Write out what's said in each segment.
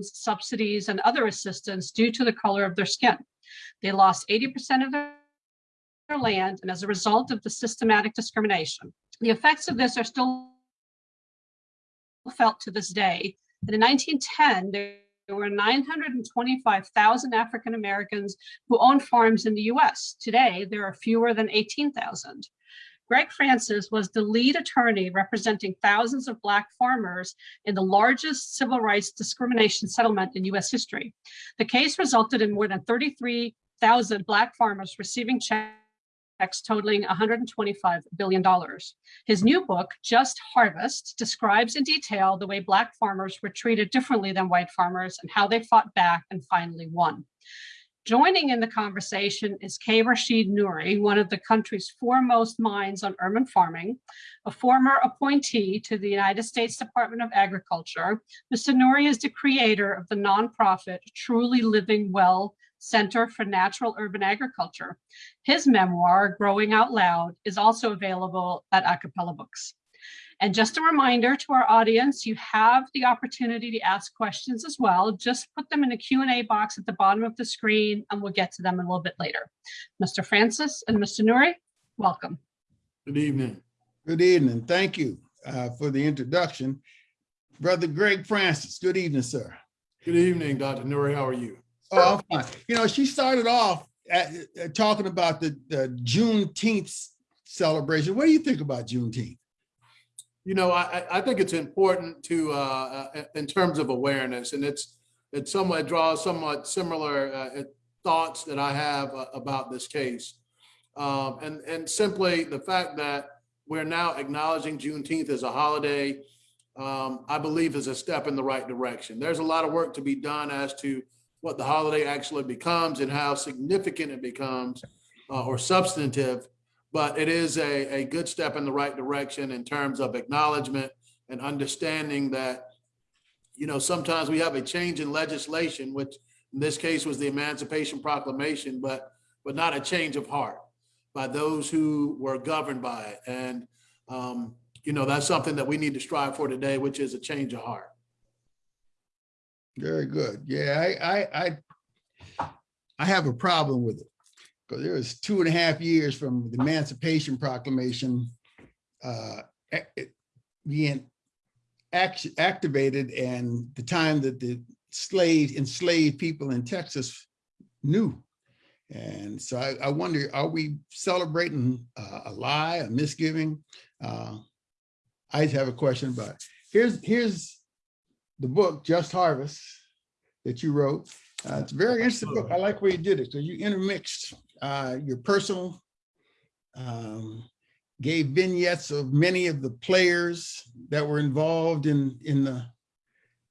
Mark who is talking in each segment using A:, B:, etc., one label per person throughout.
A: subsidies, and other assistance due to the color of their skin. They lost 80% of their land and as a result of the systematic discrimination. The effects of this are still felt to this day. And in 1910, there were 925,000 African Americans who owned farms in the US. Today, there are fewer than 18,000. Greg Francis was the lead attorney representing thousands of Black farmers in the largest civil rights discrimination settlement in US history. The case resulted in more than 33,000 Black farmers receiving checks totaling $125 billion. His new book, Just Harvest, describes in detail the way Black farmers were treated differently than white farmers and how they fought back and finally won. Joining in the conversation is K. Rashid Nuri, one of the country's foremost minds on urban farming, a former appointee to the United States Department of Agriculture. Mr. Nuri is the creator of the nonprofit Truly Living Well Center for Natural Urban Agriculture. His memoir, Growing Out Loud, is also available at A Cappella Books. And just a reminder to our audience, you have the opportunity to ask questions as well. Just put them in the Q&A box at the bottom of the screen and we'll get to them a little bit later. Mr. Francis and Mr. Nuri, welcome.
B: Good evening.
C: Good evening. Thank you uh, for the introduction. Brother Greg Francis, good evening, sir.
B: Good evening, Dr. Nuri. How are you?
C: Oh, I'm fine. You know, she started off at, at talking about the, the Juneteenth celebration. What do you think about Juneteenth?
B: You know, I, I think it's important to, uh, uh, in terms of awareness, and it's, it somewhat draws somewhat similar uh, thoughts that I have uh, about this case. Um, and, and simply the fact that we're now acknowledging Juneteenth as a holiday, um, I believe is a step in the right direction. There's a lot of work to be done as to what the holiday actually becomes and how significant it becomes uh, or substantive, but it is a, a good step in the right direction in terms of acknowledgement and understanding that, you know, sometimes we have a change in legislation, which in this case was the Emancipation Proclamation, but but not a change of heart by those who were governed by it. And, um, you know, that's something that we need to strive for today, which is a change of heart.
C: Very good. Yeah, I, I, I, I have a problem with it because there was two and a half years from the Emancipation Proclamation uh, being act activated and the time that the slave enslaved people in Texas knew. And so I, I wonder, are we celebrating uh, a lie, a misgiving? Uh, I just have a question about it. Here's, here's the book, Just Harvest, that you wrote. Uh, it's a very interesting book. I like where you did it. So you intermixed uh, your personal, um, gave vignettes of many of the players that were involved in in the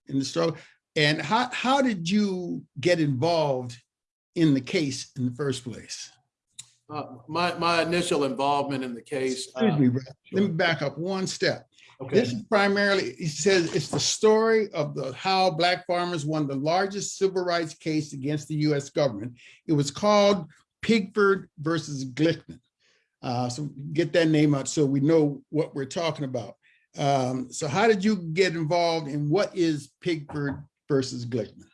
C: in the struggle. And how how did you get involved in the case in the first place?
B: Uh, my my initial involvement in the case.
C: Excuse me, uh, let me back up one step. Okay. This is primarily, he says, it's the story of the how Black farmers won the largest civil rights case against the U.S. government. It was called Pigford versus Glickman. Uh, so get that name out so we know what we're talking about. Um, so how did you get involved in what is Pigford versus Glickman?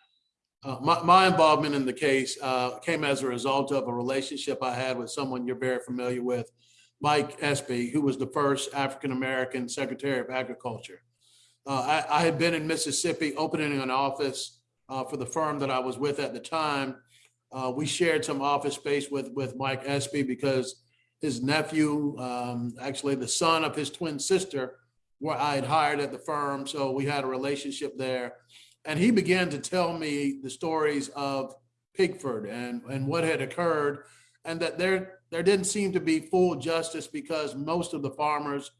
B: Uh, my, my, involvement in the case uh, came as a result of a relationship I had with someone you're very familiar with, Mike Espy, who was the first African-American Secretary of Agriculture. Uh, I, I, had been in Mississippi opening an office uh, for the firm that I was with at the time. Uh, we shared some office space with, with Mike Espy because his nephew, um, actually the son of his twin sister, where I had hired at the firm. So we had a relationship there. And he began to tell me the stories of Pigford and, and what had occurred and that there there didn't seem to be full justice because most of the farmers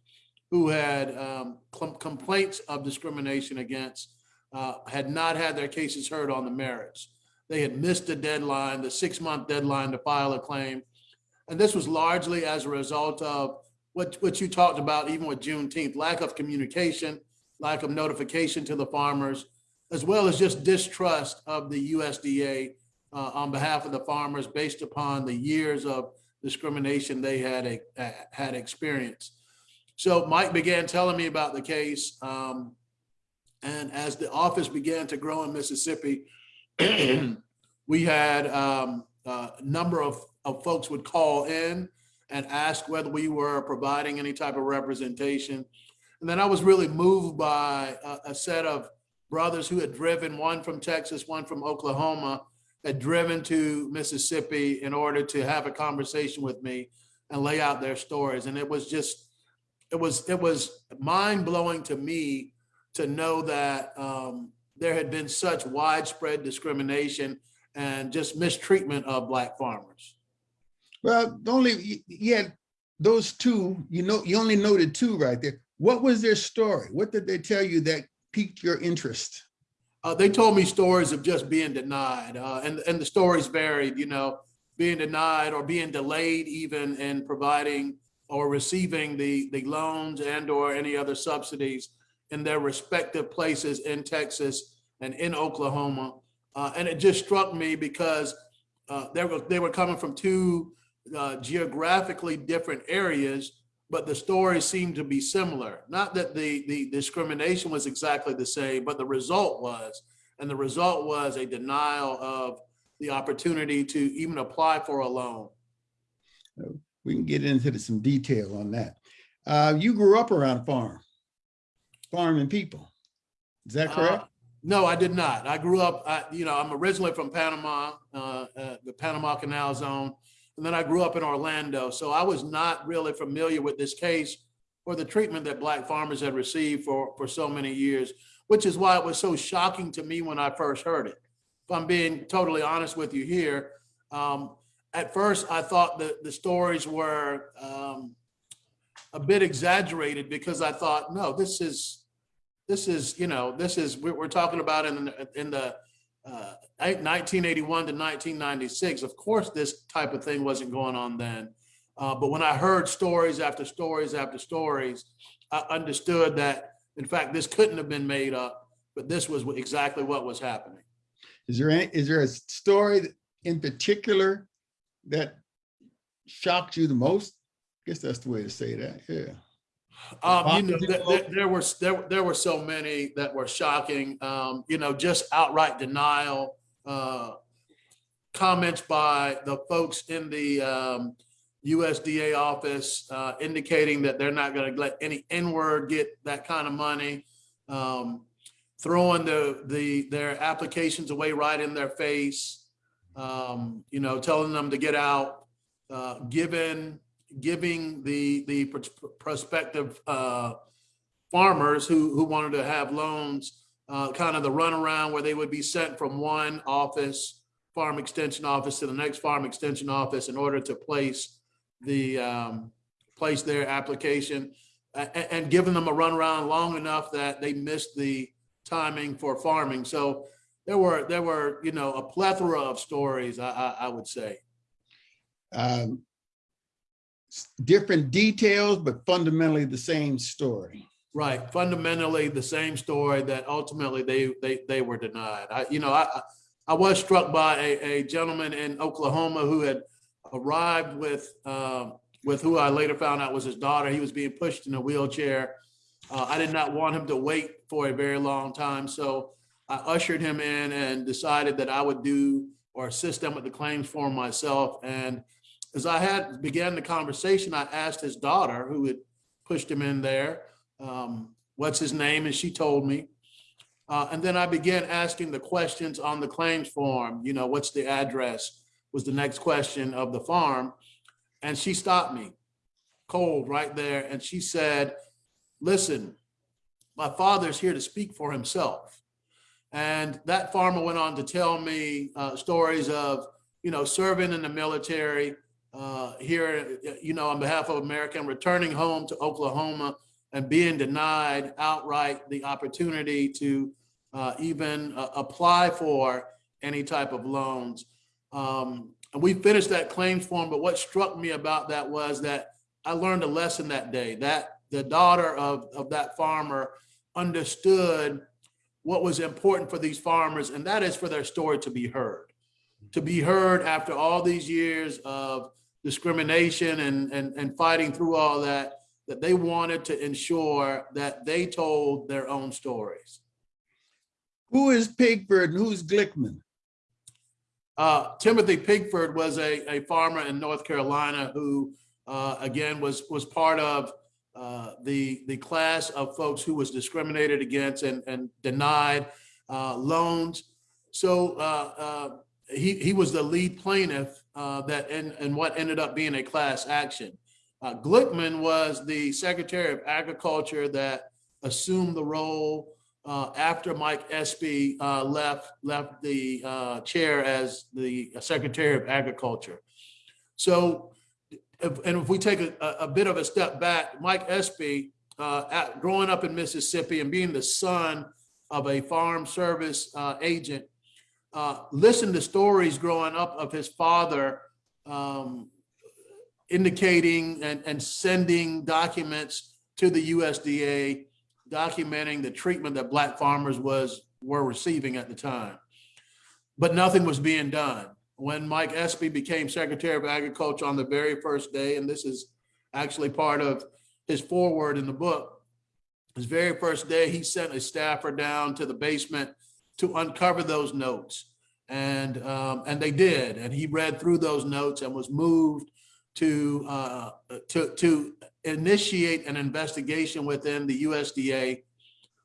B: who had um, complaints of discrimination against uh, had not had their cases heard on the merits. They had missed the deadline, the six month deadline to file a claim. And this was largely as a result of what, what you talked about, even with Juneteenth, lack of communication, lack of notification to the farmers, as well as just distrust of the USDA uh, on behalf of the farmers based upon the years of discrimination they had a, had experienced. So Mike began telling me about the case. Um, And as the office began to grow in Mississippi, we had um, a number of, of folks would call in and ask whether we were providing any type of representation. And then I was really moved by a, a set of brothers who had driven, one from Texas, one from Oklahoma, had driven to Mississippi in order to have a conversation with me and lay out their stories. And it was just, it was, it was mind blowing to me to know that um, there had been such widespread discrimination and just mistreatment of black farmers.
C: Well, the only, yeah, those two, you know, you only noted two right there. What was their story? What did they tell you that piqued your interest?
B: Uh, they told me stories of just being denied, uh, and and the stories varied. You know, being denied or being delayed even in providing or receiving the the loans and or any other subsidies in their respective places in Texas and in Oklahoma. Uh, and it just struck me because uh, they were they were coming from two uh, geographically different areas, but the stories seemed to be similar. Not that the the discrimination was exactly the same, but the result was, and the result was a denial of the opportunity to even apply for a loan.
C: We can get into some detail on that. Uh, you grew up around a farm, farming people. Is that correct?
B: Uh, No, I did not. I grew up, I, you know, I'm originally from Panama, uh, uh, the Panama Canal Zone. And then I grew up in Orlando. So I was not really familiar with this case or the treatment that black farmers had received for, for so many years, which is why it was so shocking to me when I first heard it. If I'm being totally honest with you here, um, at first I thought that the stories were, um, a bit exaggerated because I thought, no, this is, this is, you know, this is, we're, we're talking about in, the- in the uh, 1981 to 1996. Of course, this type of thing wasn't going on then. Uh, But when I heard stories after stories after stories, I understood that, in fact, this couldn't have been made up, but this was exactly what was happening.
C: Is there any, is there a story in particular that shocked you the most? I guess that's the way to say that, yeah.
B: Um, you know,
C: did you
B: there, were, there, there were so many that were shocking, um, you know, just outright denial. Uh, comments by the folks in the, um, USDA office, uh, indicating that they're not gonna let any N-word get that kind of money. Um, throwing the, the, their applications away right in their face. Um, you know, telling them to get out, uh, given, giving the, the prospective, uh, farmers who, who wanted to have loans, uh, kind of the runaround where they would be sent from one office, farm extension office to the next farm extension office in order to place the, um, place their application a- a- and giving them a runaround long enough that they missed the timing for farming. So there were, there were, you know, a plethora of stories, I, I, I would say.
C: Um, Different details, but fundamentally the same story.
B: Right, fundamentally the same story that ultimately they, they, they were denied. I, you know, I, I- was struck by a, a gentleman in Oklahoma who had arrived with, um, with who I later found out was his daughter. He was being pushed in a wheelchair. Uh, I did not want him to wait for a very long time, so I ushered him in and decided that I would do or assist them with the claims form myself. And as I had began the conversation, I asked his daughter, who had pushed him in there, um, what's his name? And she told me. Uh, and then I began asking the questions on the claims form, you know, what's the address was the next question of the farm. And she stopped me cold right there. And she said, listen, my father's here to speak for himself. And that farmer went on to tell me uh, stories of, you know, serving in the military uh, here, you know, on behalf of America returning home to Oklahoma and being denied outright the opportunity to uh, even uh, apply for any type of loans. Um, and we finished that claims form, but what struck me about that was that I learned a lesson that day that the daughter of, of that farmer understood what was important for these farmers, and that is for their story to be heard. To be heard after all these years of discrimination and, and, and fighting through all that, that they wanted to ensure that they told their own stories.
C: Who is Pigford and who's Glickman?
B: Uh, Timothy Pigford was a, a farmer in North Carolina who, uh, again, was, was part of uh, the, the class of folks who was discriminated against and, and denied uh, loans. So uh, uh, he, he was the lead plaintiff uh, that, and, and what ended up being a class action. Uh, Glickman was the Secretary of Agriculture that assumed the role uh, after Mike Espy uh, left, left the uh, chair as the Secretary of Agriculture. So, if- and if we take a, a bit of a step back, Mike Espy, uh, at- growing up in Mississippi and being the son of a farm service agent, uh, listened to stories growing up of his father um, indicating and, and sending documents to the USDA documenting the treatment that black farmers was, were receiving at the time. But nothing was being done. When Mike Espy became Secretary of Agriculture on the very first day, and this is actually part of his foreword in the book, his very first day, he sent a staffer down to the basement to uncover those notes. And, um, and they did, and he read through those notes and was moved to, uh, to, to initiate an investigation within the USDA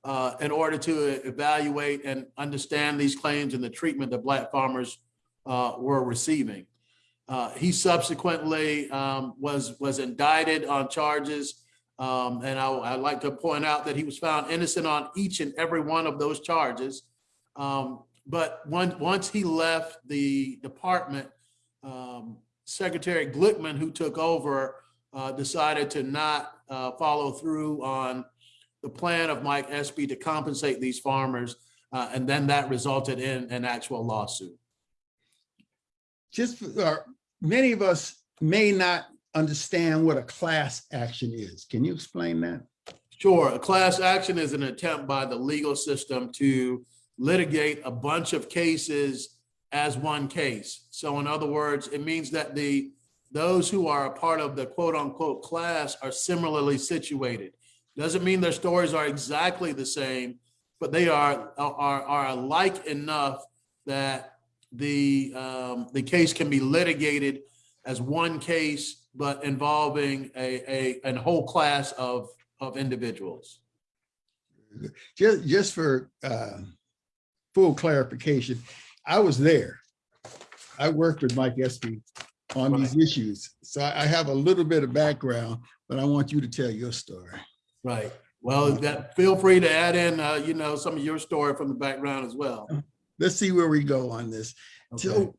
B: uh, in order to evaluate and understand these claims and the treatment that black farmers uh, were receiving. Uh, He subsequently um, was, was indicted on charges. um, And I, I'd like to point out that he was found innocent on each and every one of those charges. Um, But once, once he left the department, um, Secretary Glickman, who took over, uh, decided to not uh, follow through on the plan of Mike Espy to compensate these farmers. uh, And then that resulted in an actual lawsuit.
C: Just, for- or many of us may not understand what a class action is. Can you explain that?
B: Sure, a class action is an attempt by the legal system to litigate a bunch of cases as one case. So in other words, it means that the, those who are a part of the quote unquote class are similarly situated. Doesn't mean their stories are exactly the same, but they are, are, are alike enough that the, um, the case can be litigated as one case, but involving a, a, a whole class of, of individuals.
C: Just, just for uh, full clarification, I was there. I worked with Mike Espy on these issues. So I have a little bit of background, but I want you to tell your story.
B: Right. Well, that, feel free to add in, uh, you know, some of your story from the background as well.
C: Let's see where we go on this.
B: Okay.
C: So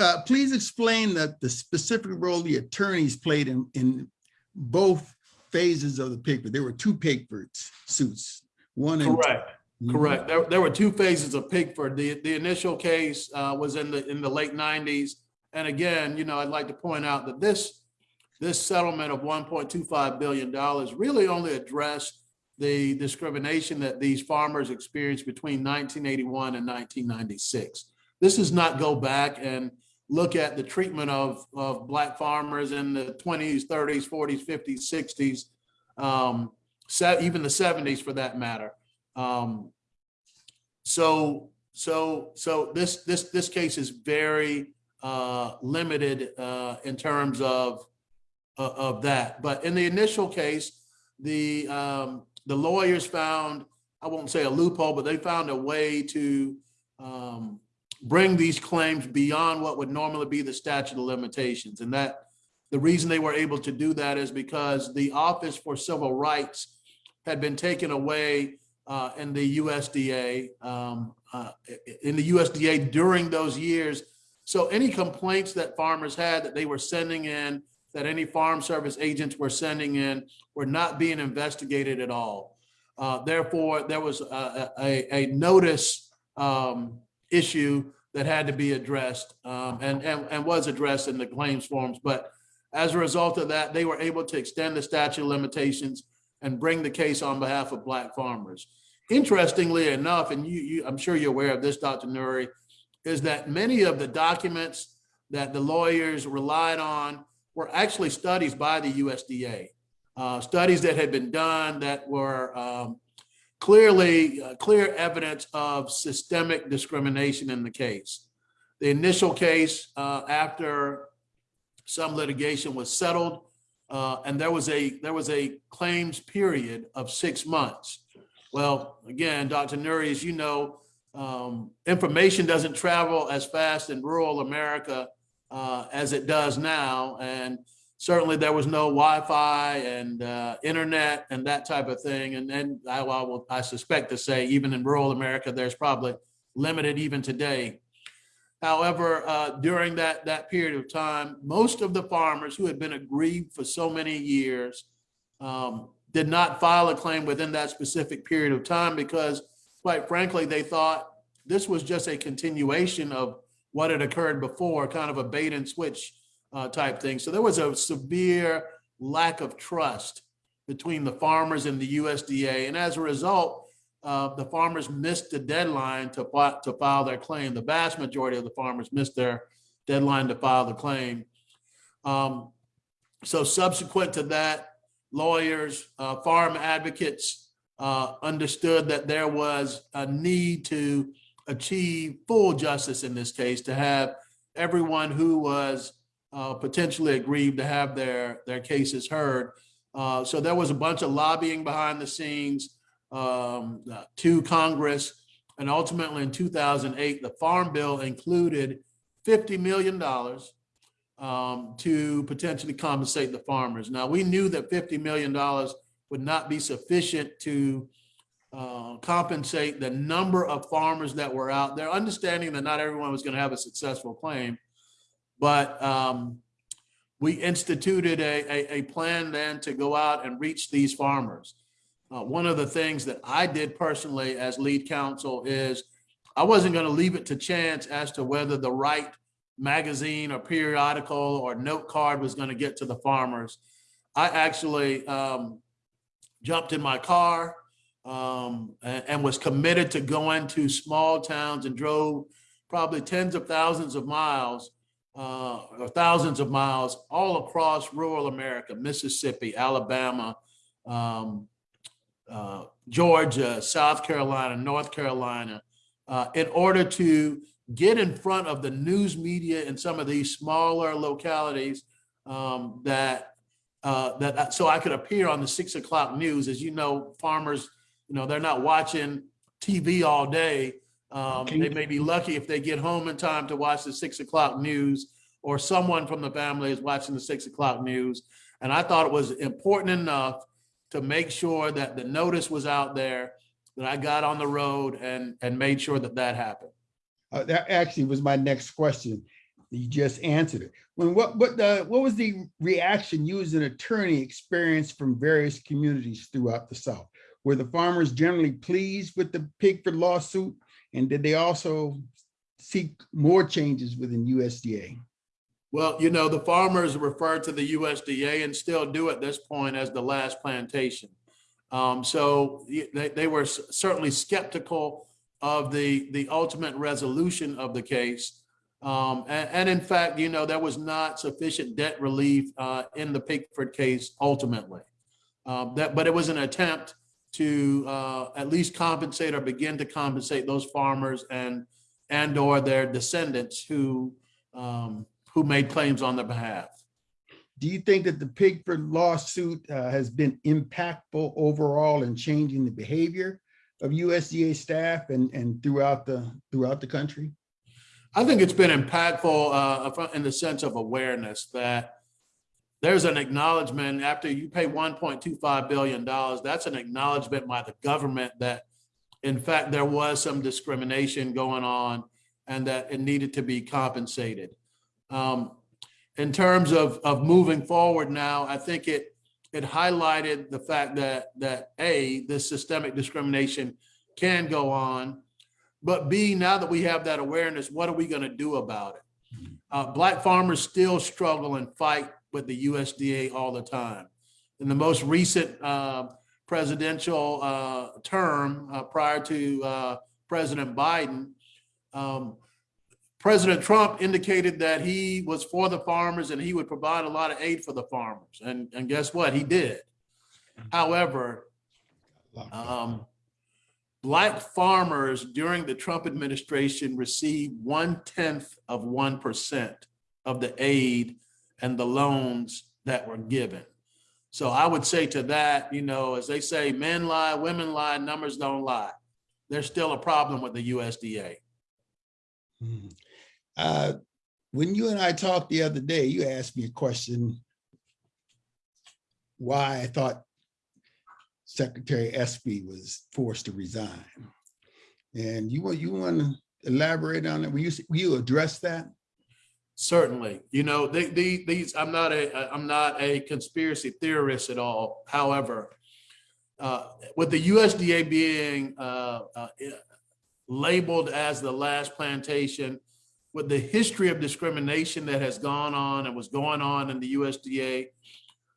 C: uh, please explain that the specific role the attorneys played in, in both phases of the paper. There were two Pigford suits, one. in-
B: Correct, correct. There, there were two phases of Pigford. The, the initial case, uh, was in the, in the late nineties. And again, you know, I'd like to point out that this, this settlement of one point two five billion dollars really only addressed the discrimination that these farmers experienced between nineteen eighty-one and nineteen ninety-six. This does not go back and look at the treatment of, of black farmers in the twenties, thirties, forties, fifties, sixties, um, even the seventies for that matter. Um, so, so, so this, this, this case is very, uh, limited, uh, in terms of, of, of that. But in the initial case, the, um, the lawyers found, I won't say a loophole, but they found a way to, um, bring these claims beyond what would normally be the statute of limitations. And that, the reason they were able to do that is because the Office for Civil Rights had been taken away uh, in the USDA, um, uh, in the USDA during those years. So any complaints that farmers had that they were sending in, that any farm service agents were sending in, were not being investigated at all. Uh, Therefore, there was a, a, a notice um, issue that had to be addressed um, and, and, and was addressed in the claims forms. But as a result of that, they were able to extend the statute of limitations and bring the case on behalf of black farmers. Interestingly enough, and you, you, I'm sure you're aware of this, Dr. Nuri, is that many of the documents that the lawyers relied on were actually studies by the USDA. Uh, studies that had been done that were um, clearly, uh, clear evidence of systemic discrimination in the case. The initial case, uh, after some litigation was settled, uh, and there was a, there was a claims period of six months. Well, again, Dr. Nuri, as you know, um, information doesn't travel as fast in rural America uh, as it does now. And certainly there was no Wi-Fi and uh, internet and that type of thing. And then I, I will, I suspect to say, even in rural America, there's probably limited even today. However, uh, during that, that period of time, most of the farmers who had been aggrieved for so many years um, did not file a claim within that specific period of time because quite frankly, they thought this was just a continuation of what had occurred before, kind of a bait and switch uh, type thing. So there was a severe lack of trust between the farmers and the USDA. And as a result, uh, the farmers missed the deadline to, fi- to file their claim. The vast majority of the farmers missed their deadline to file the claim. Um, so subsequent to that, lawyers, uh, farm advocates uh, understood that there was a need to achieve full justice in this case, to have everyone who was uh, potentially aggrieved to have their, their cases heard. Uh, So there was a bunch of lobbying behind the scenes um, to Congress. And ultimately in 2008, the Farm Bill included $50 million um, to potentially compensate the farmers. Now, we knew that $50 million would not be sufficient to uh, compensate the number of farmers that were out there, understanding that not everyone was going to have a successful claim. But um, we instituted a, a, a plan then to go out and reach these farmers. Uh, one of the things that I did personally as lead counsel is I wasn't going to leave it to chance as to whether the right magazine or periodical or note card was going to get to the farmers. I actually um, jumped in my car um, and, and was committed to going to small towns and drove probably tens of thousands of miles uh, or thousands of miles all across rural America, Mississippi, Alabama, um, uh, Georgia, South Carolina, North Carolina, uh, in order to get in front of the news media in some of these smaller localities um, that uh, that so I could appear on the six o'clock news. As you know, farmers, you know, they're not watching TV all day. Um, they may be lucky if they get home in time to watch the six o'clock news, or someone from the family is watching the six o'clock news. And I thought it was important enough to make sure that the notice was out there, that I got on the road and and made sure that that happened.
C: Uh, that actually was my next question. You just answered it. When what what the what was the reaction you as an attorney experienced from various communities throughout the South? Were the farmers generally pleased with the Pigford lawsuit? And did they also seek more changes within USDA?
B: Well, you know, the farmers refer to the USDA and still do at this point as the last plantation. Um, so they, they were certainly skeptical of the, the ultimate resolution of the case. Um, and, and in fact, you know, there was not sufficient debt relief, uh, in the Pigford case ultimately. Um, that, but it was an attempt to, uh, at least compensate or begin to compensate those farmers and, and or their descendants who, um, who made claims on their behalf.
C: Do you think that the Pigford lawsuit uh, has been impactful overall in changing the behavior of USDA staff and, and throughout the, throughout the country?
B: I think it's been impactful uh, in the sense of awareness that there's an acknowledgement after you pay 1.25 billion dollars. That's an acknowledgement by the government that, in fact, there was some discrimination going on, and that it needed to be compensated. Um, in terms of of moving forward now, I think it it highlighted the fact that that a this systemic discrimination can go on, but B now that we have that awareness, what are we going to do about it? Uh, black farmers still struggle and fight with the USDA all the time. In the most recent uh, presidential uh, term uh, prior to uh, President Biden, um, President Trump indicated that he was for the farmers and he would provide a lot of aid for the farmers. And, and guess what? He did. However, um, Black farmers during the Trump administration received one tenth of 1% of the aid and the loans that were given. So I would say to that, you know, as they say, men lie, women lie, numbers don't lie. There's still a problem with the USDA.
C: Mhm. Uh, When you and I talked the other day, you asked me a question. Why I thought Secretary Espy was forced to resign. And you want, you want to elaborate on it? Will you, will you address that?
B: Certainly, you know, the, the, these, I'm not a, I'm not a conspiracy theorist at all. However, uh, with the USDA being, uh, uh, labeled as the last plantation, with the history of discrimination that has gone on and was going on in the USDA,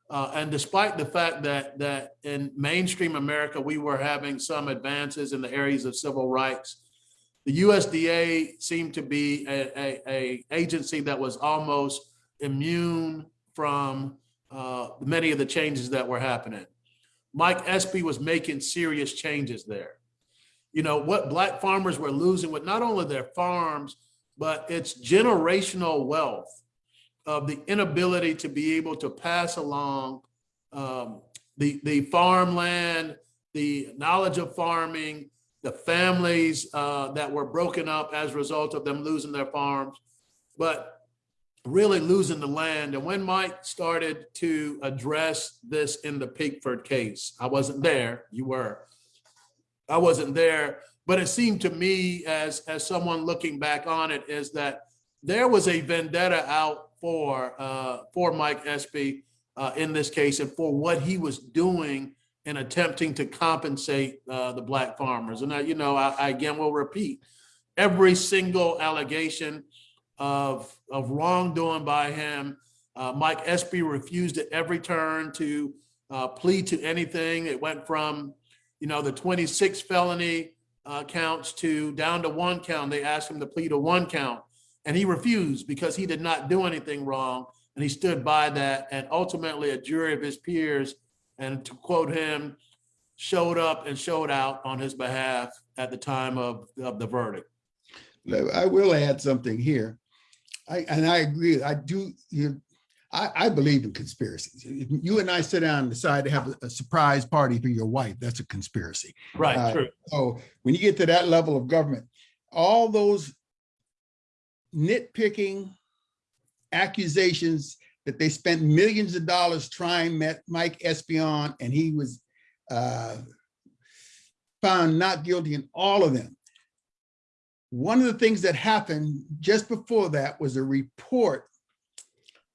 B: uh, and despite the fact that, that in mainstream America, we were having some advances in the areas of civil rights, the USDA seemed to be a, a, a agency that was almost immune from uh, many of the changes that were happening. Mike Espy was making serious changes there. You know, what black farmers were losing with not only their farms, but it's generational wealth of the inability to be able to pass along um, the, the farmland, the knowledge of farming, the families uh, that were broken up as a result of them losing their farms, but really losing the land. And when Mike started to address this in the Pigford case, I wasn't there, you were. I wasn't there, but it seemed to me as, as someone looking back on it is that there was a vendetta out for, uh, for Mike Espy uh, in this case and for what he was doing in attempting to compensate uh, the black farmers. And I, you know, I, I again will repeat, every single allegation of, of wrongdoing by him, uh, Mike Espy refused at every turn to uh, plead to anything. It went from, you know, the 26 felony uh, counts to down to one count. They asked him to plead a one count and he refused because he did not do anything wrong. And he stood by that. And ultimately a jury of his peers and to quote him, showed up and showed out on his behalf at the time of, of the verdict.
C: I will add something here. I, and I agree, I do, you, I, I believe in conspiracies. If you and I sit down and decide to have a, surprise party for your wife, that's a conspiracy.
B: Right,
C: Uh,
B: true.
C: So when you get to that level of government, all those nitpicking accusations that they spent millions of dollars trying met Mike Espion and he was uh, found not guilty in all of them. One of the things that happened just before that was a report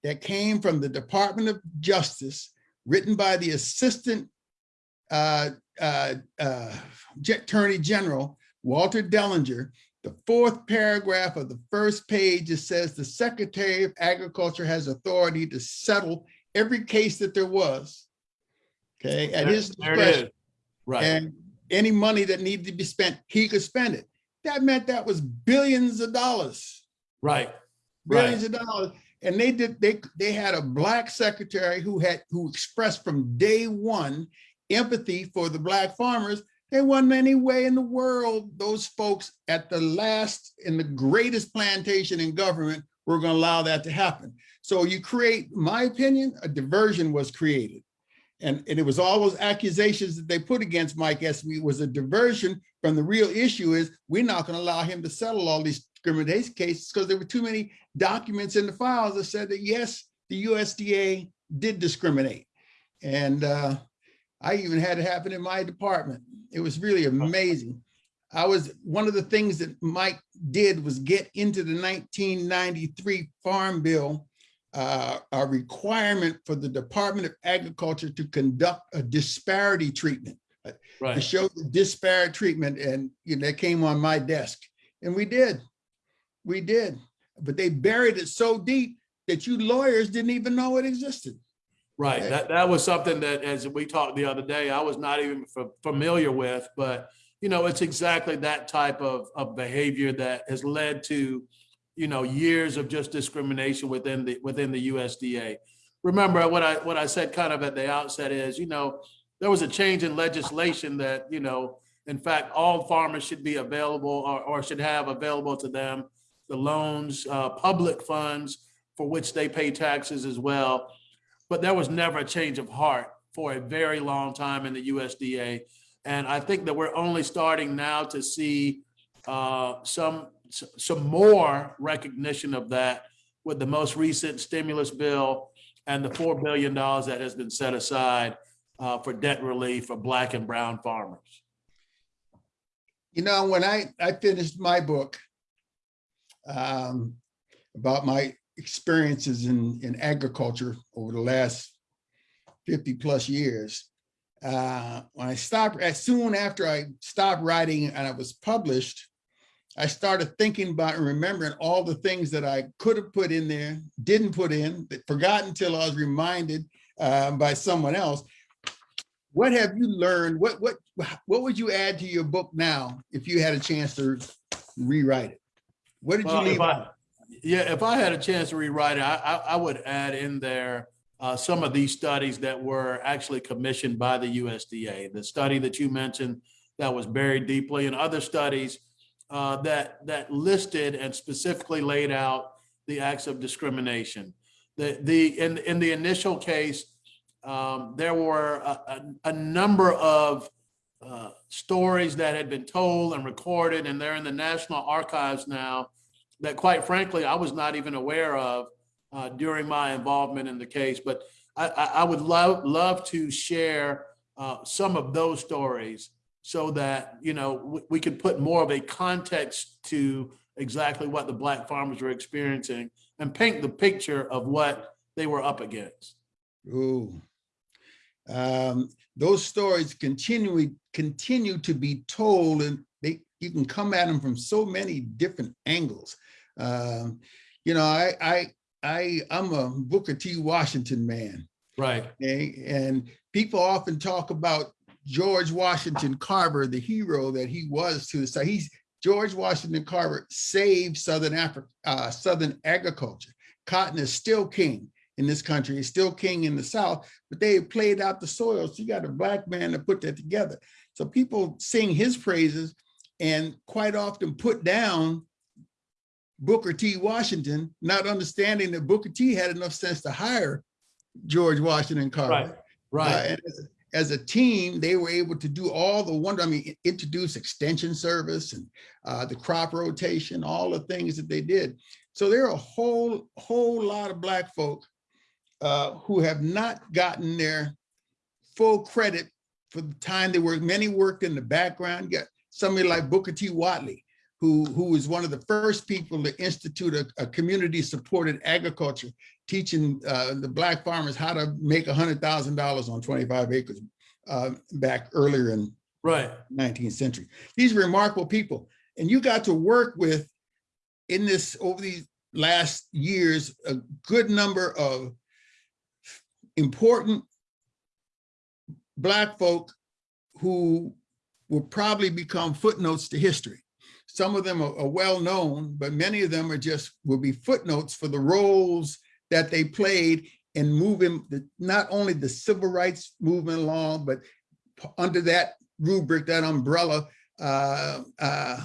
C: that came from the Department of Justice written by the Assistant uh, uh, uh, Attorney General, Walter Dellinger, the fourth paragraph of the first page, it says the Secretary of Agriculture has authority to settle every case that there was. Okay, at his
B: There it
C: discretion.
B: Right,
C: And any money that needed to be spent, he could spend it. That meant that was billions of dollars,
B: right,
C: billions
B: right,
C: of dollars. And they did, they, they had a black secretary who had, who expressed from day one empathy for the black farmers. There wasn't any way in the world those folks at the last, in the greatest plantation in government were gonna allow that to happen. So you create, my opinion, a diversion was created. And, and it was all those accusations that they put against Mike Espy was a diversion from the real issue is we're not gonna allow him to settle all these discrimination cases because there were too many documents in the files that said that yes, the USDA did discriminate. And uh, I even had it happen in my department. It was really amazing. I was, one of the things that Mike did was get into the 1993 Farm Bill, uh, a requirement for the Department of Agriculture to conduct a disparity treatment, to show the disparate treatment. And you know, that came on my desk. And we did. We did. But they buried it so deep that you lawyers didn't even know it existed.
B: Right.
C: Okay.
B: That, that was something that, as we talked the other day, I was not even familiar with, but you know, it's exactly that type of, of behavior that has led to, you know, years of just discrimination within the, within the USDA. Remember what I, what I said kind of at the outset is, you know, there was a change in legislation that, you know, In fact, all farmers should be available or, or should have available to them the loans, uh, public funds for which they pay taxes as well. But there was never a change of heart for a very long time in the USDA. And I think that we're only starting now to see uh, some, some more recognition of that with the most recent stimulus bill and the $4 billion that has been set aside uh, for debt relief for Black and brown farmers.
C: You know, when I, I finished my book um, about my experiences in, in agriculture over the last 50 plus years, uh, when I stopped, as soon after I stopped writing and I was published, I started thinking about and remembering all the things that I could have put in there, didn't put in, that forgot until I was reminded uh, by someone else. What have you learned? What what what would you add to your book now if you had a chance to rewrite it? What did you
B: Well, if
C: leave
B: I-
C: out?
B: Yeah, if I had a chance to rewrite it, I, I, I would add in there uh, some of these studies that were actually commissioned by the USDA. The study that you mentioned that was buried deeply and other studies uh, that, that listed and specifically laid out the acts of discrimination. The, the, in, in the initial case, um, there were a, a, a number of uh, stories that had been told and recorded, and they're in the National Archives now that quite frankly, I was not even aware of uh, during my involvement in the case. But I, I, would love, love to share uh, some of those stories so that, you know, we, could put more of a context to exactly what the Black farmers were experiencing and paint the picture of what they were up against.
C: Ooh. Um, those stories continually continue to be told and they you can come at them from so many different angles. Um, you know, I I I I'm a Booker T. Washington man.
B: Right.
C: Okay, and people often talk about George Washington Carver, the hero that he was to the side. He's George Washington Carver saved Southern Africa, uh, Southern agriculture. Cotton is still king in this country. It's still king in the South, but they played out the soil. So you got a black man to put that together. So people sing his praises and quite often put down Booker T. Washington, not understanding that Booker T. had enough sense to hire George Washington Carver.
B: Right.
C: Uh,
B: Right.
C: and as, as a team, they were able to do all the wonder, I mean, introduce extension service and uh, the crop rotation, all the things that they did. So there are a whole, whole lot of black folk uh, who have not gotten their full credit for the time they worked. Many worked in the background. You got somebody like Booker T. Whatley, who, who was one of the first people to institute a, a community-supported agriculture, teaching uh, the black farmers how to make $100,000 on 25 acres uh, back earlier in
B: Right.
C: 19th century. These remarkable people. And you got to work with, in this, over these last years, a good number of important Black folk who will probably become footnotes to history. Some of them are, are well known, but many of them are just, will be footnotes for the roles that they played in moving the, not only the civil rights movement along, but under that rubric, that umbrella, uh, uh,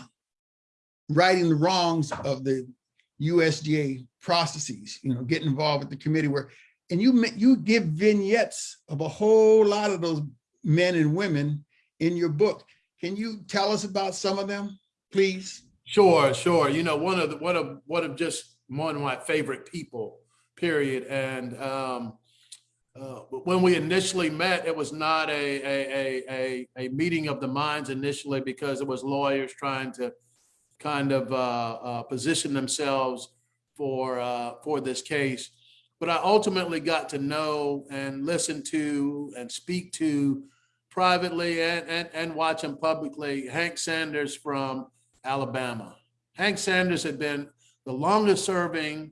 C: righting the wrongs of the USDA processes, you know, get involved with the committee where, and you, you give vignettes of a whole lot of those men and women in your book. Can you tell us about some of them, please?
B: Sure, sure. You know, one of the, one of, one of just one of my favorite people, period. And um, uh, when we initially met, it was not a, a, a, a, meeting of the minds initially because it was lawyers trying to kind of uh, uh, position themselves for, uh, for this case. But I ultimately got to know and listen to and speak to privately and, and, and watch him publicly, Hank Sanders from Alabama. Hank Sanders had been the longest serving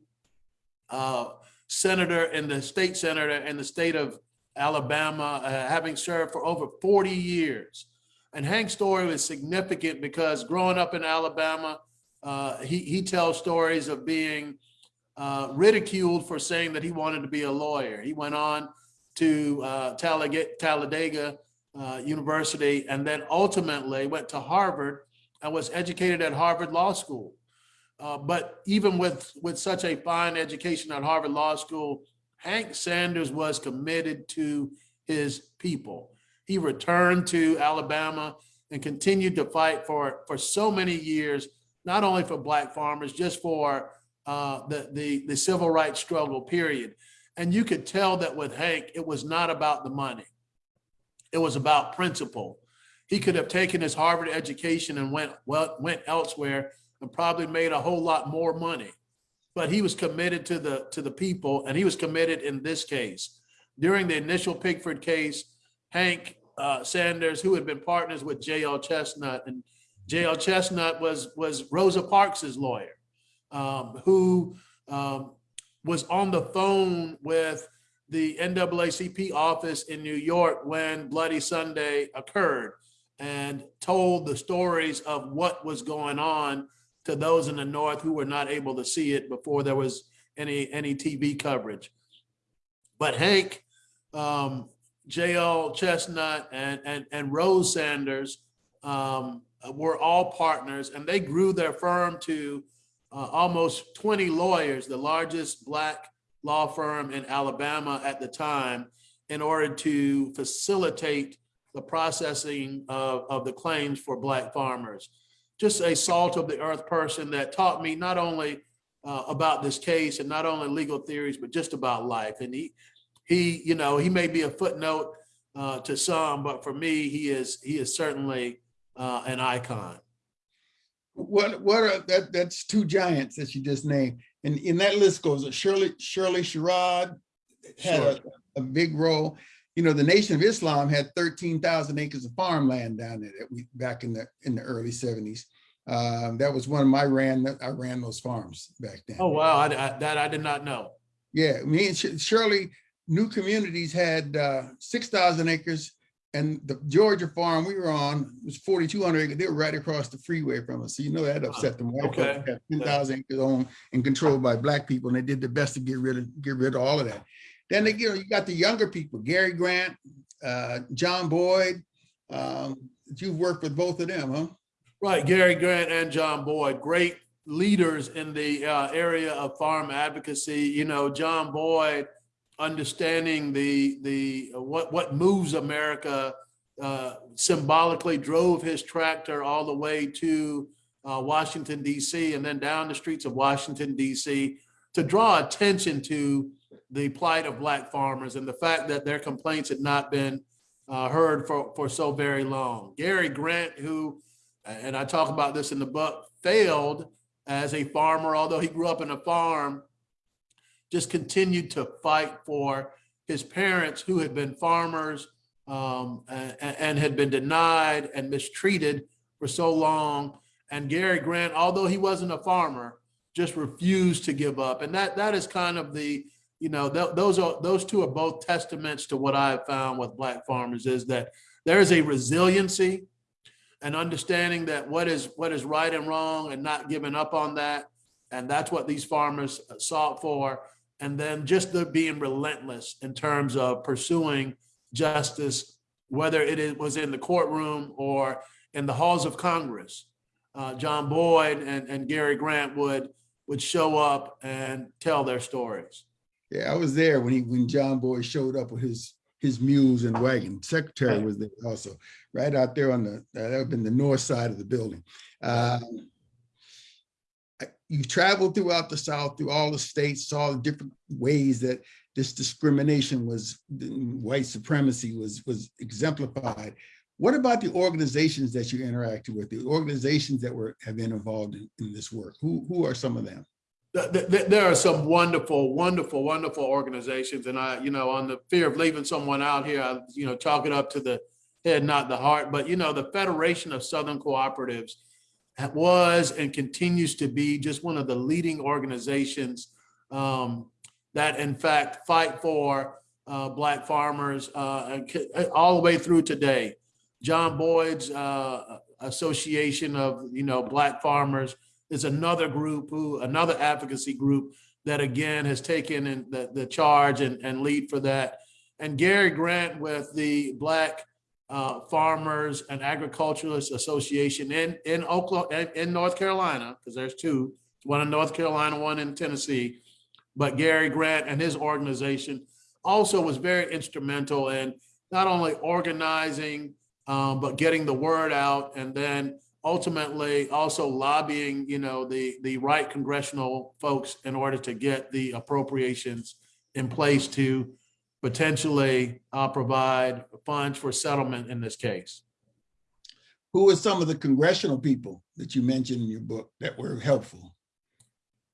B: uh, senator in the state senator in the state of Alabama, uh, having served for over 40 years. And Hank's story was significant because growing up in Alabama, uh, he, he tells stories of being uh, ridiculed for saying that he wanted to be a lawyer. He went on to uh, Talladega, Talladega uh, University, and then ultimately went to Harvard and was educated at Harvard Law School. Uh, But even with, with such a fine education at Harvard Law School, Hank Sanders was committed to his people. He returned to Alabama and continued to fight for, for so many years, not only for Black farmers, just for uh, the, the, the civil rights struggle, period. And you could tell that with Hank, it was not about the money. It was about principle. He could have taken his Harvard education and went, well, went elsewhere and probably made a whole lot more money. But he was committed to the, to the people and he was committed in this case. During the initial Pigford case, Hank uh, Sanders, who had been partners with J.L. Chestnut, and J.L. Chestnut was, was Rosa Parks's lawyer, um, who um, was on the phone with the NAACP office in New York when Bloody Sunday occurred and told the stories of what was going on to those in the North who were not able to see it before there was any, any TV coverage. But Hank, um, JL Chestnut and, and, and Rose Sanders um, were all partners and they grew their firm to uh, almost 20 lawyers, the largest Black law firm in Alabama at the time, in order to facilitate the processing of, of the claims for Black farmers. Just a salt of the earth person that taught me not only uh, about this case and not only legal theories, but just about life. And he, he, you know, he may be a footnote uh, to some, but for me, he is he is certainly uh, an icon.
C: What, what are, that, that's two giants that you just named. And in that list goes Shirley, Shirley Sherrod had a, a big role. You know, the Nation of Islam had 13,000 acres of farmland down there that we, back in the, in the early seventies. Um, that was one of my ran, I ran those farms back then.
B: Oh, wow, I, I, that I did not know.
C: Yeah, me and Sh- Shirley, New Communities had uh, 6,000 acres and the Georgia farm we were on was 4,200 acres. They were right across the freeway from us. So you know that upset them. White
B: Okay.
C: 10,000 acres owned and controlled by black people and they did their best to get rid of, get rid of all of that. Then you know, you got the younger people, Gary Grant, uh, John Boyd. Um, you've worked with both of them, huh?
B: Right, Gary Grant and John Boyd, great leaders in the uh, area of farm advocacy. You know, John Boyd understanding the the what what moves America uh, symbolically drove his tractor all the way to uh, Washington D.C. and then down the streets of Washington D.C. to draw attention to the plight of black farmers and the fact that their complaints had not been uh, heard for for so very long. Gary Grant, who and I talk about this in the book, failed as a farmer, although he grew up in a farm, just continued to fight for his parents who had been farmers um, and, and had been denied and mistreated for so long. And Gary Grant, although he wasn't a farmer, just refused to give up. And that that is kind of the, you know, th those are those two are both testaments to what I have found with black farmers is that there is a resiliency and understanding that what is what is right and wrong and not giving up on that. And that's what these farmers sought for. And then just the being relentless in terms of pursuing justice, whether it was in the courtroom or in the halls of Congress. Uh, John Boyd and, and Gary Grant would would show up and tell their stories.
C: Yeah, I was there when he, when John Boyd showed up with his, his mules and wagon. Secretary was there also, right out there on the, uh, that would have been the north side of the building. Um, You traveled throughout the South, through all the states, saw the different ways that this discrimination was, white supremacy was, was exemplified. What about the organizations that you interacted with, the organizations that were, have been involved in, in this work? Who, who are some of them?
B: Th- th- th- There are some wonderful, wonderful, wonderful organizations. And I, you know, on the fear of leaving someone out here, I, you know, chalk it up to the head, not the heart. But, you know, the Federation of Southern Cooperatives was and continues to be just one of the leading organizations um, that in fact fight for uh, Black farmers uh, all the way through today. John Boyd's uh, Association of, you know, Black Farmers is another group who, another advocacy group that again has taken in the, the charge and, and lead for that. And Gary Grant with the Black uh, Farmers and Agriculturalists Association in, in Oklahoma, in, North Carolina, because there's two, one in North Carolina, one in Tennessee. But Gary Grant and his organization also was very instrumental in not only organizing, um, but getting the word out and then ultimately also lobbying, you know, the, the right congressional folks in order to get the appropriations in place to potentially uh, provide funds for settlement in this case.
C: Who are some of the congressional people that you mentioned in your book that were helpful?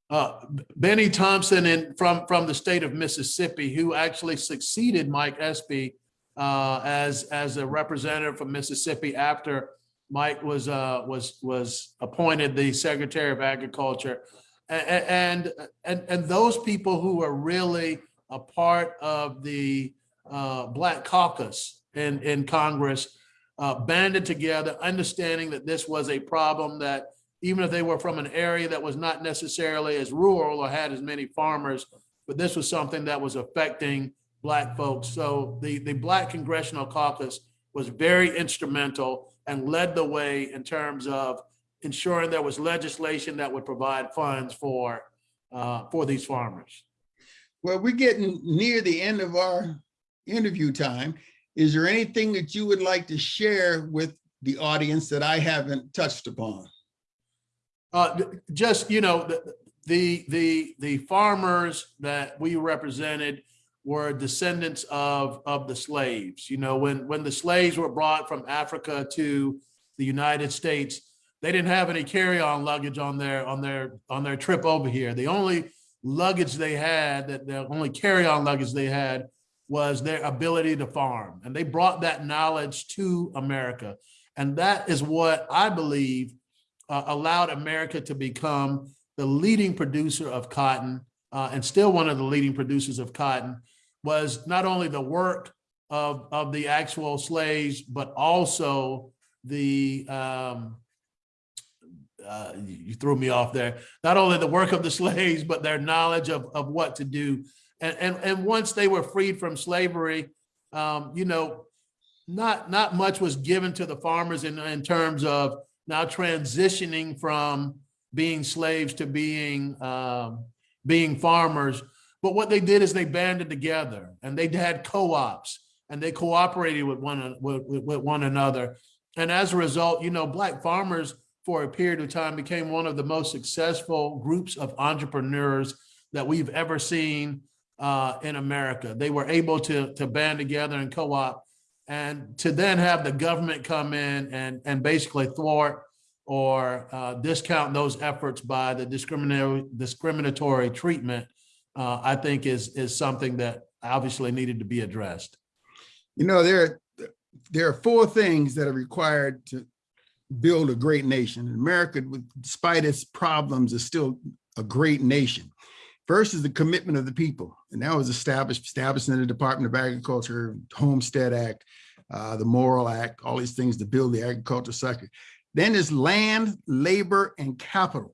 B: Uh, Bennie Thompson in, from, from the state of Mississippi, who actually succeeded Mike Espy uh, as, as a representative from Mississippi after Mike was, uh, was, was appointed the Secretary of Agriculture. And, and, and those people who are really a part of the uh, Black Caucus in, in Congress uh, banded together, understanding that this was a problem that even if they were from an area that was not necessarily as rural or had as many farmers, but this was something that was affecting Black folks. So the, the Black Congressional Caucus was very instrumental and led the way in terms of ensuring there was legislation that would provide funds for, uh, for these farmers.
C: Well, we're getting near the end of our interview time. Is there anything that you would like to share with the audience that I haven't touched upon?
B: Uh, just, you know, the, the, the, the farmers that we represented were descendants of, of the slaves. You know, when, when the slaves were brought from Africa to the United States, they didn't have any carry-on luggage on their, on their, on their trip over here. The only luggage they had, that the only carry-on luggage they had was their ability to farm. And they brought that knowledge to America. And that is what I believe uh, allowed America to become the leading producer of cotton uh, and still one of the leading producers of cotton was not only the work of, of the actual slaves, but also the, um, uh, you threw me off there, not only the work of the slaves, but their knowledge of, of what to do. And, and, and once they were freed from slavery, um, you know, not, not much was given to the farmers in, in terms of now transitioning from being slaves to being um, being farmers. But what they did is they banded together and they had co-ops and they cooperated with one with, with, one another. And as a result, you know, black farmers for a period of time became one of the most successful groups of entrepreneurs that we've ever seen uh, in America. They were able to to band together and co-op and to then have the government come in and, and basically thwart or uh, discount those efforts by the discriminatory, discriminatory treatment, uh, I think is, is something that obviously needed to be addressed.
C: You know, there, there are four things that are required to build a great nation. America, despite its problems, is still a great nation. First is the commitment of the people, and that was established, established in the Department of Agriculture, Homestead Act, uh, the Morrill Act, all these things to build the agriculture sector. Then is land, labor, and capital.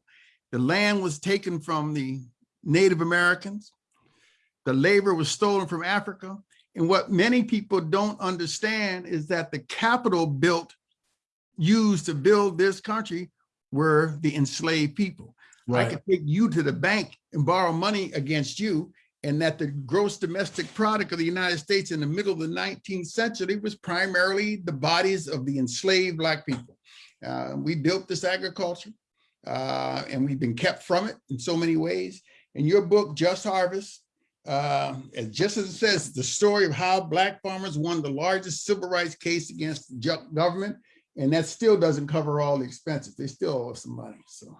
C: The land was taken from the Native Americans. The labor was stolen from Africa. And what many people don't understand is that the capital built, used to build this country were the enslaved people. Right. I could take you to the bank and borrow money against you. And that the gross domestic product of the United States in the middle of the 19th century was primarily the bodies of the enslaved Black people. Uh, we built this agriculture uh, and we've been kept from it in so many ways. In your book, Just Harvest, uh, just as it says, the story of how Black farmers won the largest civil rights case against government, and that still doesn't cover all the expenses. They still owe some money, so.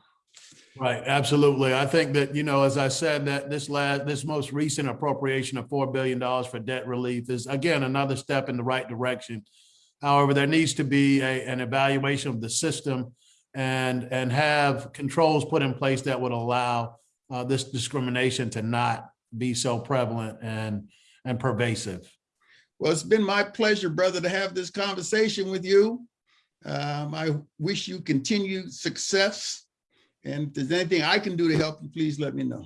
B: Right, absolutely. I think that, you know, as I said, that this last, this most recent appropriation of $4 billion for debt relief is again, another step in the right direction. However, there needs to be a, an evaluation of the system and, and have controls put in place that would allow uh, this discrimination to not be so prevalent and, and pervasive.
C: Well, it's been my pleasure, brother, to have this conversation with you. Um, I wish you continued success. And if there's anything I can do to help you, please let me know.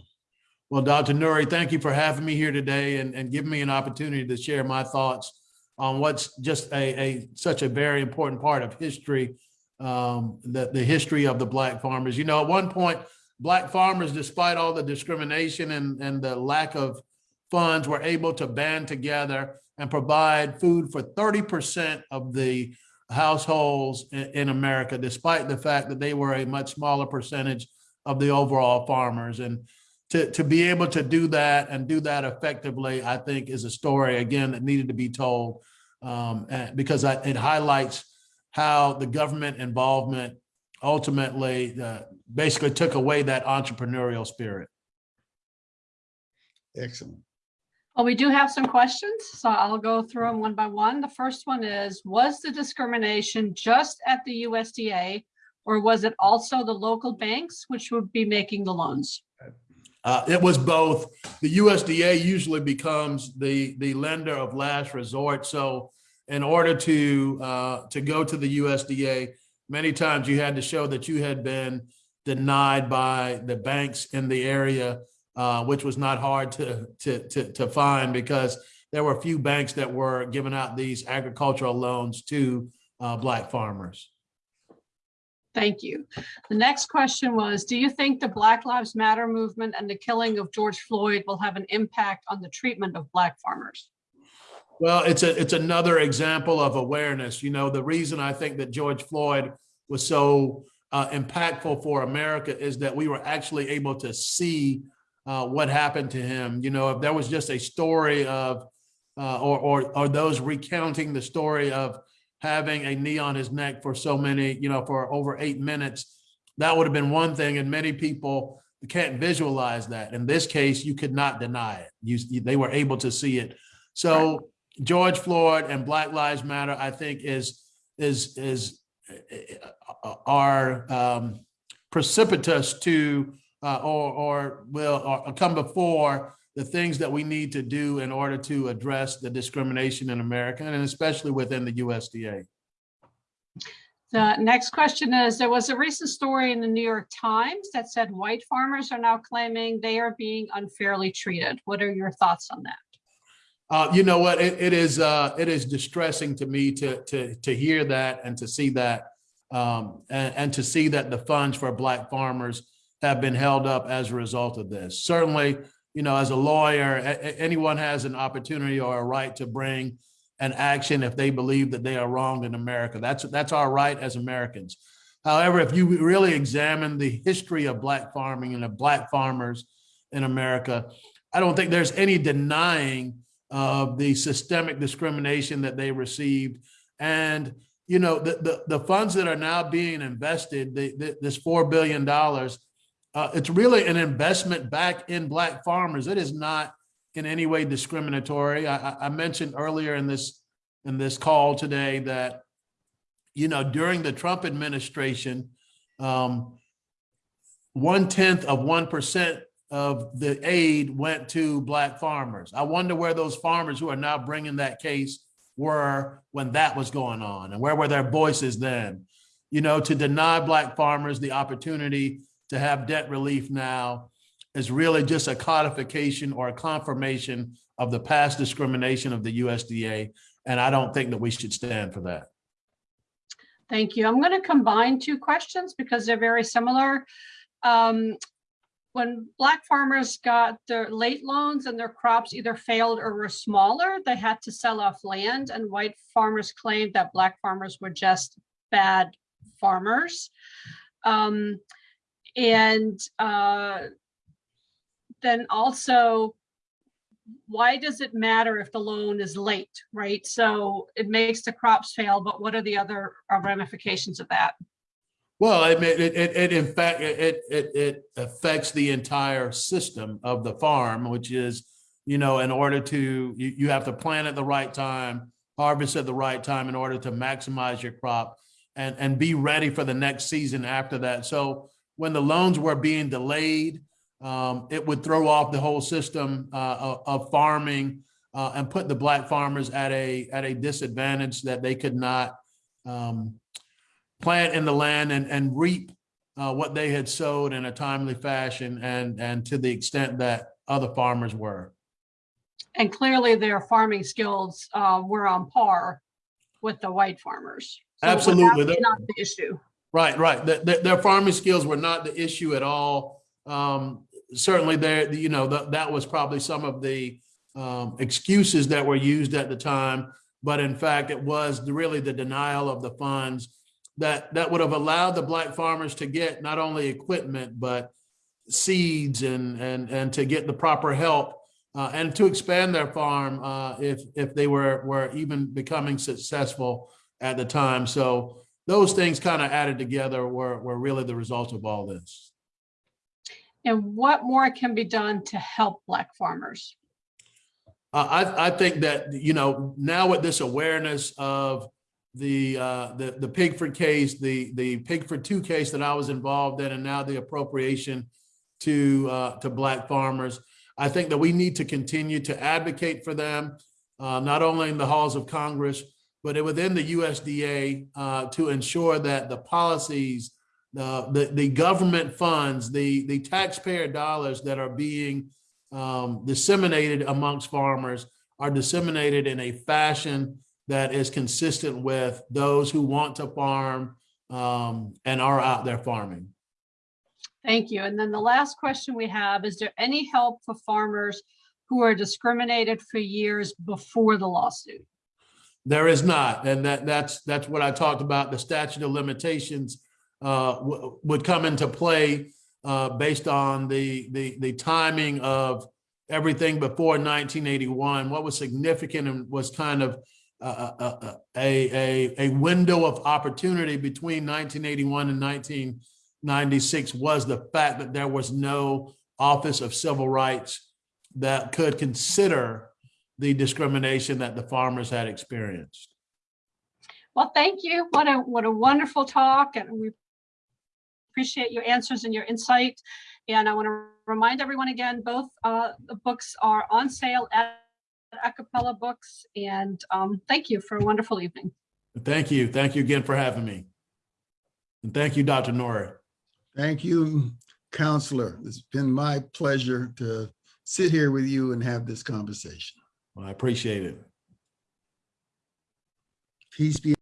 B: Well, Dr. Nuri, thank you for having me here today and, and giving me an opportunity to share my thoughts on what's just a, a, such a very important part of history, um, the, the history of the black farmers. You know, at one point, black farmers, despite all the discrimination and, and the lack of funds, were able to band together and provide food for thirty percent of the households in, in America, despite the fact that they were a much smaller percentage of the overall farmers. And to, to be able to do that and do that effectively, I think is a story, again, that needed to be told. Um, and because I- it highlights how the government involvement ultimately uh, basically took away that entrepreneurial spirit.
C: Excellent.
A: Well, we do have some questions, so I'll go through them one by one. The first one is, was the discrimination just at the USDA? Or was it also the local banks which would be making the loans?
B: Uh, it was both. The USDA usually becomes the, the lender of last resort. So in order to, uh, to go to the USDA, many times you had to show that you had been denied by the banks in the area, uh, which was not hard to, to, to, to find because there were a few banks that were giving out these agricultural loans to, uh, black farmers.
A: Thank you. The next question was, do you think the Black Lives Matter movement and the killing of George Floyd will have an impact on the treatment of black farmers?
B: Well, it's a, it's another example of awareness. You know, the reason I think that George Floyd was so uh, impactful for America is that we were actually able to see uh, what happened to him. You know, if there was just a story of, uh, or, or, or those recounting the story of having a knee on his neck for so many, you know, for over eight minutes, that would have been one thing. And many people can't visualize that. In this case, you could not deny it. You, they were able to see it. So George Floyd and Black Lives Matter, I think is, is, is, uh, are um, precipitous to, uh, or, or will, or come before the things that we need to do in order to address the discrimination in America and especially within the USDA.
A: The next question is, there was a recent story in the New York Times that said white farmers are now claiming they are being unfairly treated. What are your thoughts on that?
B: Uh, you know what? It, it is uh, it is distressing to me to to to hear that and to see that um, and, and to see that the funds for Black farmers have been held up as a result of this. Certainly, you know, as a lawyer, a- anyone has an opportunity or a right to bring an action if they believe that they are wronged in America. That's that's our right as Americans. However, if you really examine the history of Black farming and of Black farmers in America, I don't think there's any denying of the systemic discrimination that they received. And, you know, the, the, the funds that are now being invested, the, the, this $4 billion, uh, it's really an investment back in Black farmers. It is not in any way discriminatory. I, I- mentioned earlier in this, in this call today that, you know, during the Trump administration, um, one tenth of one percent of the aid went to black farmers. I wonder where those farmers who are now bringing that case were when that was going on and where were their voices then? You know, to deny black farmers the opportunity to have debt relief now is really just a codification or a confirmation of the past discrimination of the USDA. And I don't think that we should stand for that.
A: Thank you. I'm going to combine two questions because they're very similar. Um, When black farmers got their late loans and their crops either failed or were smaller, they had to sell off land and white farmers claimed that black farmers were just bad farmers. Um, And uh, then also, why does it matter if the loan is late, right? So it makes the crops fail, but what are the other ramifications of that?
B: Well, I mean, it, it, it, in fact, it, it, it affects the entire system of the farm, which is, you know, in order to, you, you have to plant at the right time, harvest at the right time in order to maximize your crop and, and be ready for the next season after that. So when the loans were being delayed, um, it would throw off the whole system, uh, of, farming, uh, and put the black farmers at a, at a disadvantage that they could not, um, plant in the land and, and reap uh, what they had sowed in a timely fashion and, and to the extent that other farmers were.
A: And clearly their farming skills uh, were on par with the white farmers. So
B: Absolutely.
A: was Not the issue.
B: Right, right. Th- th- Their farming skills were not the issue at all. Um, Certainly there, you know, that, that was probably some of the um, excuses that were used at the time. But in fact, it was really the denial of the funds that, that would have allowed the black farmers to get not only equipment, but seeds and, and, and to get the proper help uh, and to expand their farm uh, if, if they were, were even becoming successful at the time. So those things kind of added together were, were really the result of all this.
A: And what more can be done to help Black farmers?
B: Uh, I, I think that, you know, now with this awareness of the, uh, the, the Pigford case, the, the Pigford two case that I was involved in, and now the appropriation to, uh, to Black farmers, I think that we need to continue to advocate for them, uh, not only in the halls of Congress, but it within the USDA, uh, to ensure that the policies, the, the, the government funds, the, the taxpayer dollars that are being um, disseminated amongst farmers are disseminated in a fashion that is consistent with those who want to farm um, and are out there farming.
A: Thank you. And then the last question we have, is there any help for farmers who are discriminated for years before the lawsuit?
B: There is not, and that, that's, that's what I talked about, the statute of limitations uh, would come into play uh, based on the, the, the timing of everything before nineteen eighty-one. What was significant and was kind of uh, uh, uh, a, a, a window of opportunity between nineteen eighty-one and nineteen ninety-six was the fact that there was no Office of Civil Rights that could consider the discrimination that the farmers had experienced.
A: Well, thank you. What a, what a wonderful talk and we appreciate your answers and your insight. And I want to remind everyone again, both uh, the books are on sale at A Cappella Books. And um, thank you for a wonderful evening.
B: Thank you. Thank you again for having me. And thank you, Dr. Nuri.
C: Thank you, Counselor. It's been my pleasure to sit here with you and have this conversation.
B: I appreciate it.
C: Peace be